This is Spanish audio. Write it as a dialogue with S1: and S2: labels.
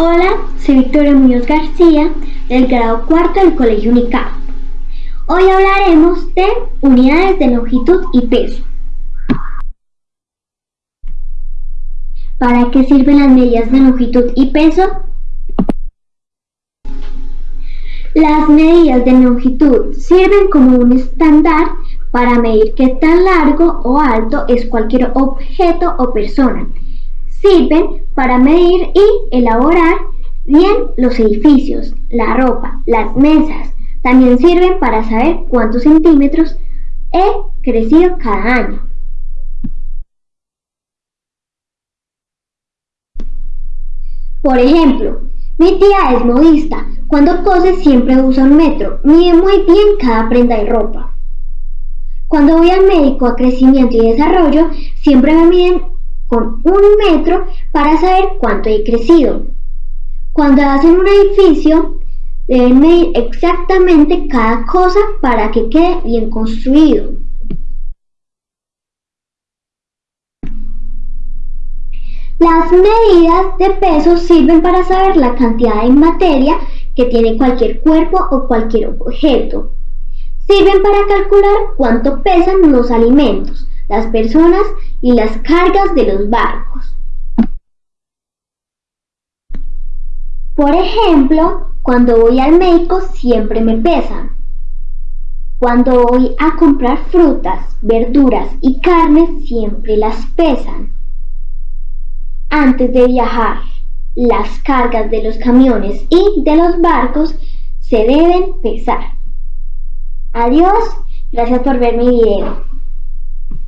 S1: Hola, soy Victoria Muñoz García del grado cuarto del Colegio Unicap. Hoy hablaremos de unidades de longitud y peso. ¿Para qué sirven las medidas de longitud y peso? Las medidas de longitud sirven como un estándar para medir qué tan largo o alto es cualquier objeto o persona Sirven para medir y elaborar bien los edificios, la ropa, las mesas. También sirven para saber cuántos centímetros he crecido cada año. Por ejemplo, mi tía es modista. Cuando cose siempre usa un metro. Mide muy bien cada prenda de ropa. Cuando voy al médico a crecimiento y desarrollo, siempre me miden con un metro para saber cuánto he crecido. Cuando hacen un edificio, deben medir exactamente cada cosa para que quede bien construido. Las medidas de peso sirven para saber la cantidad de materia que tiene cualquier cuerpo o cualquier objeto. Sirven para calcular cuánto pesan los alimentos, las personas y las cargas de los barcos. Por ejemplo, cuando voy al médico siempre me pesan. Cuando voy a comprar frutas, verduras y carnes siempre las pesan. Antes de viajar, las cargas de los camiones y de los barcos se deben pesar. Adiós, gracias por ver mi video.